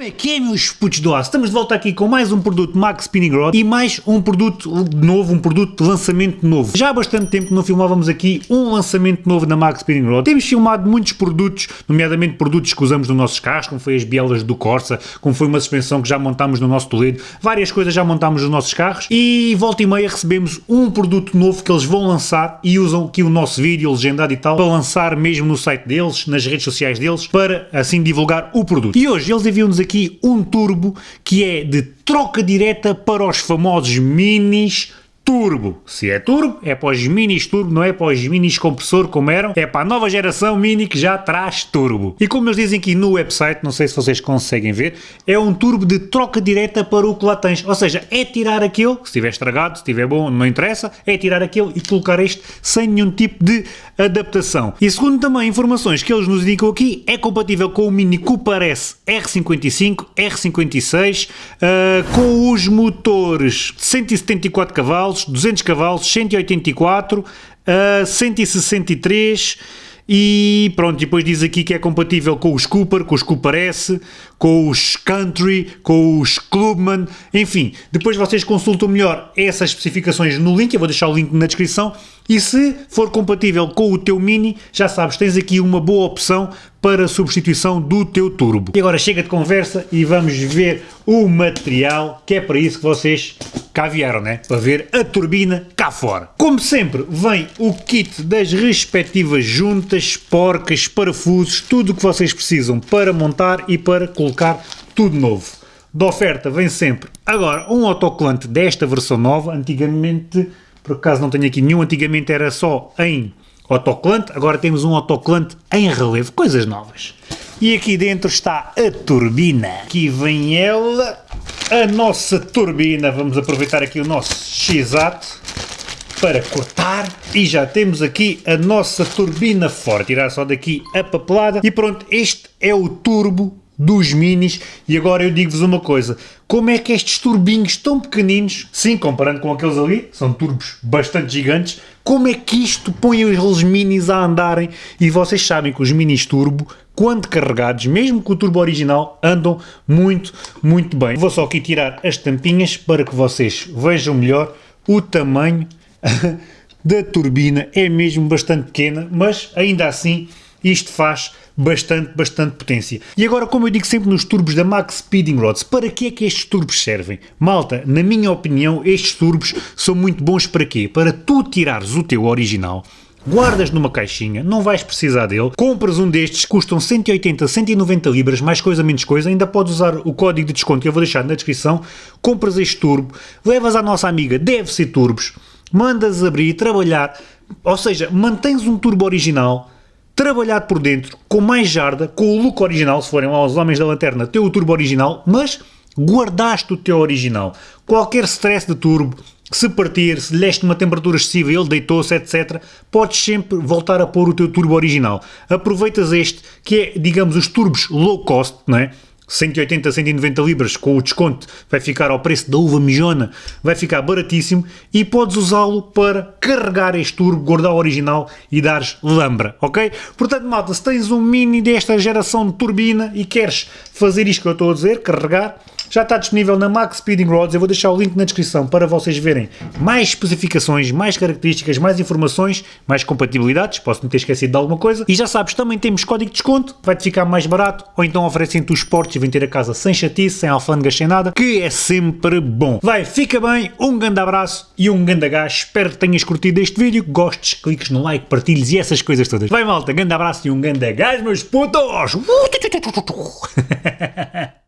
Como é que é, meus putos do aço? Estamos de volta aqui com mais um produto Max Spinning Rod e mais um produto novo, um produto de lançamento novo. Já há bastante tempo que não filmávamos aqui um lançamento novo na Max Spinning Rod. Temos filmado muitos produtos, nomeadamente produtos que usamos nos nossos carros, como foi as bielas do Corsa, como foi uma suspensão que já montámos no nosso Toledo, várias coisas já montámos nos nossos carros e volta e meia recebemos um produto novo que eles vão lançar e usam aqui o nosso vídeo legendado e tal para lançar mesmo no site deles, nas redes sociais deles, para assim divulgar o produto. E hoje eles enviam-nos aqui um turbo que é de troca direta para os famosos minis turbo. Se é turbo, é para os minis turbo, não é para os minis compressor como eram, é para a nova geração mini que já traz turbo. E como eles dizem aqui no website, não sei se vocês conseguem ver, é um turbo de troca direta para o que lá tens. Ou seja, é tirar aquele, se estiver estragado, se estiver bom, não interessa, é tirar aquele e colocar este sem nenhum tipo de adaptação. E segundo também informações que eles nos indicam aqui, é compatível com o Mini Cooper S R55, R56, uh, com os motores de 174 cavalos, cavalos, 200 cavalos, 184, uh, 163 e pronto, depois diz aqui que é compatível com os Cooper, com os Cooper S, com os Country, com os Clubman, enfim, depois vocês consultam melhor essas especificações no link, eu vou deixar o link na descrição, e se for compatível com o teu Mini, já sabes, tens aqui uma boa opção para substituição do teu turbo. E agora chega de conversa e vamos ver o material, que é para isso que vocês cá vieram, né? Para ver a turbina cá fora. Como sempre, vem o kit das respectivas juntas, porcas, parafusos, tudo o que vocês precisam para montar e para colocar tudo novo. Da oferta vem sempre, agora, um autocolante desta versão nova, antigamente, por acaso não tenho aqui nenhum, antigamente era só em autocolante, agora temos um autocolante em relevo, coisas novas. E aqui dentro está a turbina. Aqui vem ela, a nossa turbina. Vamos aproveitar aqui o nosso X-Ato para cortar e já temos aqui a nossa turbina fora. Tirar só daqui a papelada e pronto, este é o turbo dos minis. E agora eu digo-vos uma coisa, como é que estes turbinhos tão pequeninos, sim, comparando com aqueles ali, são turbos bastante gigantes, como é que isto põe os minis a andarem? E vocês sabem que os minis turbo, quando carregados, mesmo com o turbo original, andam muito, muito bem. Vou só aqui tirar as tampinhas para que vocês vejam melhor o tamanho da turbina, é mesmo bastante pequena, mas ainda assim isto faz bastante, bastante potência. E agora, como eu digo sempre nos turbos da Max Speeding Rods, para que é que estes turbos servem? Malta, na minha opinião, estes turbos são muito bons para quê? Para tu tirares o teu original, guardas numa caixinha, não vais precisar dele, compras um destes, custam 180, 190 libras, mais coisa, menos coisa, ainda podes usar o código de desconto que eu vou deixar na descrição, compras este turbo, levas à nossa amiga Deve Ser Turbos, mandas abrir, trabalhar, ou seja, mantens um turbo original, trabalhado por dentro, com mais jarda, com o look original, se forem lá os Homens da Lanterna, teu turbo original, mas guardaste o teu original. Qualquer stress de turbo, se partir, se lhe deste uma temperatura excessiva, ele deitou-se, etc., podes sempre voltar a pôr o teu turbo original. Aproveitas este, que é, digamos, os turbos low cost, não é? 180, 190 libras com o desconto vai ficar ao preço da uva mijona, vai ficar baratíssimo e podes usá-lo para carregar este turbo, guardar o original e dares lambra, ok? Portanto, malta, se tens um mini desta geração de turbina e queres fazer isto que eu estou a dizer, carregar, já está disponível na Max Speeding Rods, eu vou deixar o link na descrição para vocês verem mais especificações, mais características, mais informações, mais compatibilidades, posso me ter esquecido de alguma coisa, e já sabes, também temos código de desconto, vai-te ficar mais barato, ou então oferecem-te os portes e vem ter a casa sem chatice, sem alfândegas, sem nada, que é sempre bom. Vai, fica bem, um grande abraço e um grande gás, espero que tenhas curtido este vídeo, gostes, cliques no like, partilhes e essas coisas todas. Vai malta, grande abraço e um grande gás, meus putos!